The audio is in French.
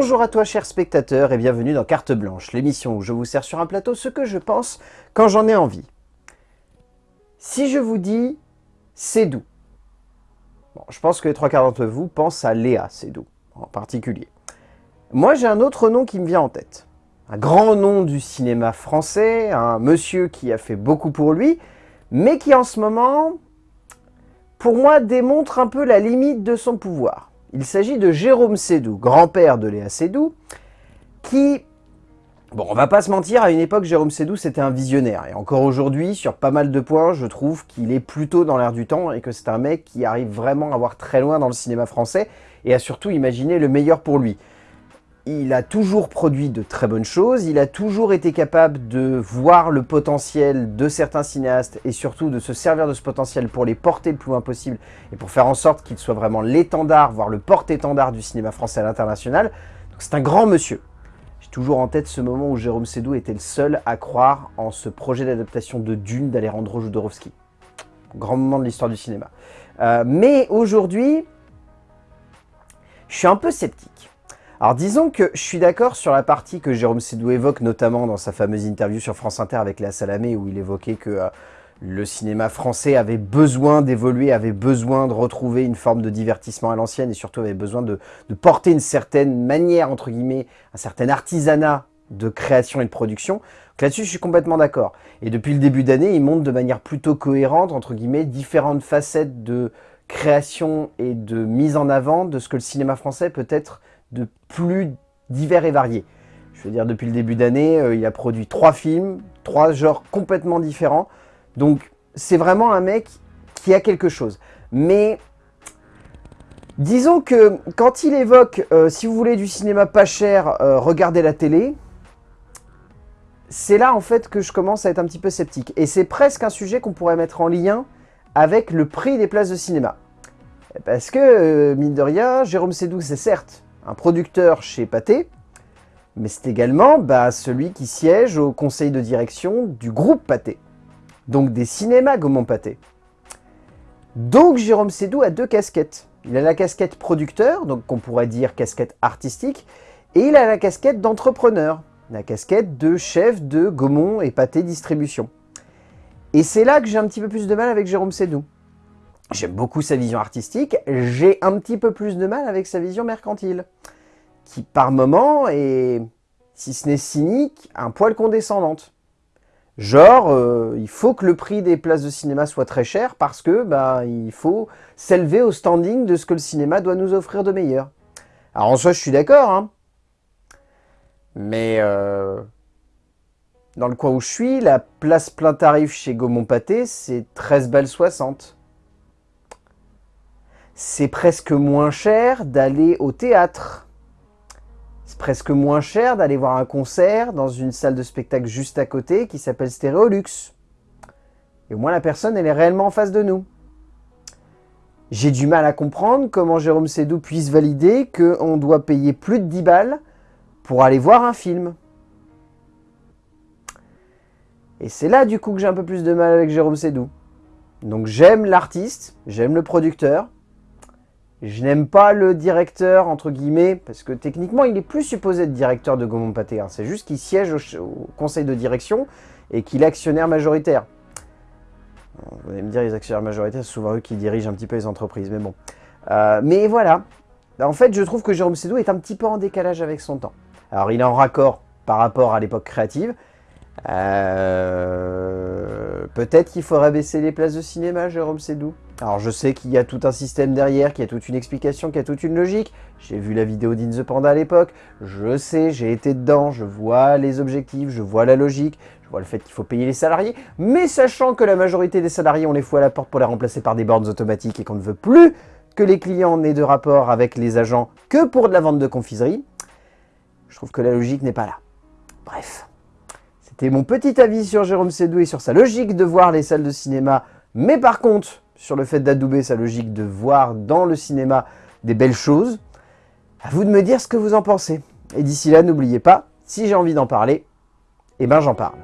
Bonjour à toi chers spectateurs et bienvenue dans Carte Blanche, l'émission où je vous sers sur un plateau ce que je pense quand j'en ai envie. Si je vous dis Cédou, bon, je pense que les trois quarts d'entre vous pensent à Léa Cédou en particulier. Moi j'ai un autre nom qui me vient en tête. Un grand nom du cinéma français, un monsieur qui a fait beaucoup pour lui, mais qui en ce moment, pour moi, démontre un peu la limite de son pouvoir. Il s'agit de Jérôme Sédou, grand-père de Léa Sédou, qui... Bon, on va pas se mentir, à une époque, Jérôme Sédou, c'était un visionnaire. Et encore aujourd'hui, sur pas mal de points, je trouve qu'il est plutôt dans l'air du temps et que c'est un mec qui arrive vraiment à voir très loin dans le cinéma français et à surtout imaginer le meilleur pour lui il a toujours produit de très bonnes choses, il a toujours été capable de voir le potentiel de certains cinéastes et surtout de se servir de ce potentiel pour les porter le plus loin possible et pour faire en sorte qu'il soit vraiment l'étendard, voire le porte-étendard du cinéma français à l'international. C'est un grand monsieur. J'ai toujours en tête ce moment où Jérôme Sédou était le seul à croire en ce projet d'adaptation de Dune d'Alejandro Jodorowsky. Grand moment de l'histoire du cinéma. Euh, mais aujourd'hui, je suis un peu sceptique. Alors disons que je suis d'accord sur la partie que Jérôme Sédou évoque, notamment dans sa fameuse interview sur France Inter avec Léa Salamé, où il évoquait que euh, le cinéma français avait besoin d'évoluer, avait besoin de retrouver une forme de divertissement à l'ancienne, et surtout avait besoin de, porter une certaine manière, entre guillemets, un certain artisanat de création et de production. Là-dessus, je suis complètement d'accord. Et depuis le début d'année, il montre de manière plutôt cohérente, entre guillemets, différentes facettes de création et de mise en avant de ce que le cinéma français peut être de plus divers et variés. Je veux dire, depuis le début d'année, euh, il a produit trois films, trois genres complètement différents. Donc, c'est vraiment un mec qui a quelque chose. Mais, disons que quand il évoque, euh, si vous voulez du cinéma pas cher, euh, regardez la télé, c'est là en fait que je commence à être un petit peu sceptique. Et c'est presque un sujet qu'on pourrait mettre en lien avec le prix des places de cinéma. Parce que, mine de rien, Jérôme Sédou, c'est certes un producteur chez Pathé, mais c'est également bah, celui qui siège au conseil de direction du groupe Pathé, donc des cinémas Gaumont Pathé. Donc Jérôme Sédou a deux casquettes. Il a la casquette producteur, donc qu'on pourrait dire casquette artistique, et il a la casquette d'entrepreneur, la casquette de chef de Gaumont et Pathé Distribution. Et c'est là que j'ai un petit peu plus de mal avec Jérôme Sédou. J'aime beaucoup sa vision artistique, j'ai un petit peu plus de mal avec sa vision mercantile, qui par moments est, si ce n'est cynique, un poil condescendante. Genre, euh, il faut que le prix des places de cinéma soit très cher parce que bah, il faut s'élever au standing de ce que le cinéma doit nous offrir de meilleur. Alors en soi, je suis d'accord, hein. mais euh, dans le coin où je suis, la place plein tarif chez Gaumont Pâté, c'est 13 balles 60 c'est presque moins cher d'aller au théâtre. C'est presque moins cher d'aller voir un concert dans une salle de spectacle juste à côté qui s'appelle Stéréolux. Et au moins la personne, elle est réellement en face de nous. J'ai du mal à comprendre comment Jérôme Sédou puisse valider qu'on doit payer plus de 10 balles pour aller voir un film. Et c'est là du coup que j'ai un peu plus de mal avec Jérôme Sédou. Donc j'aime l'artiste, j'aime le producteur, je n'aime pas le directeur, entre guillemets, parce que techniquement, il est plus supposé être directeur de Gaumont Pâté. Hein. C'est juste qu'il siège au, conseil de direction et qu'il est actionnaire majoritaire. Vous allez me dire, les actionnaires majoritaires, c'est souvent eux qui dirigent un petit peu les entreprises, mais bon. Euh, mais voilà. En fait, je trouve que Jérôme Sédou est un petit peu en décalage avec son temps. Alors, il est en raccord par rapport à l'époque créative. Euh, peut-être qu'il faudrait baisser les places de cinéma, Jérôme Sédou? Alors je sais qu'il y a tout un système derrière, qu'il y a toute une explication, qu'il y a toute une logique. J'ai vu la vidéo d'In the Panda à l'époque, je sais, j'ai été dedans, je vois les objectifs, je vois la logique, je vois le fait qu'il faut payer les salariés, mais sachant que la majorité des salariés, on les fout à la porte pour les remplacer par des bornes automatiques et qu'on ne veut plus que les clients n'aient de rapport avec les agents que pour de la vente de confiserie, je trouve que la logique n'est pas là. Bref, c'était mon petit avis sur Jérôme Sédou et sur sa logique de voir les salles de cinéma, mais par contre, sur le fait d'adouber sa logique de voir dans le cinéma des belles choses. À vous de me dire ce que vous en pensez. Et d'ici là, n'oubliez pas, si j'ai envie d'en parler, eh ben j'en parle.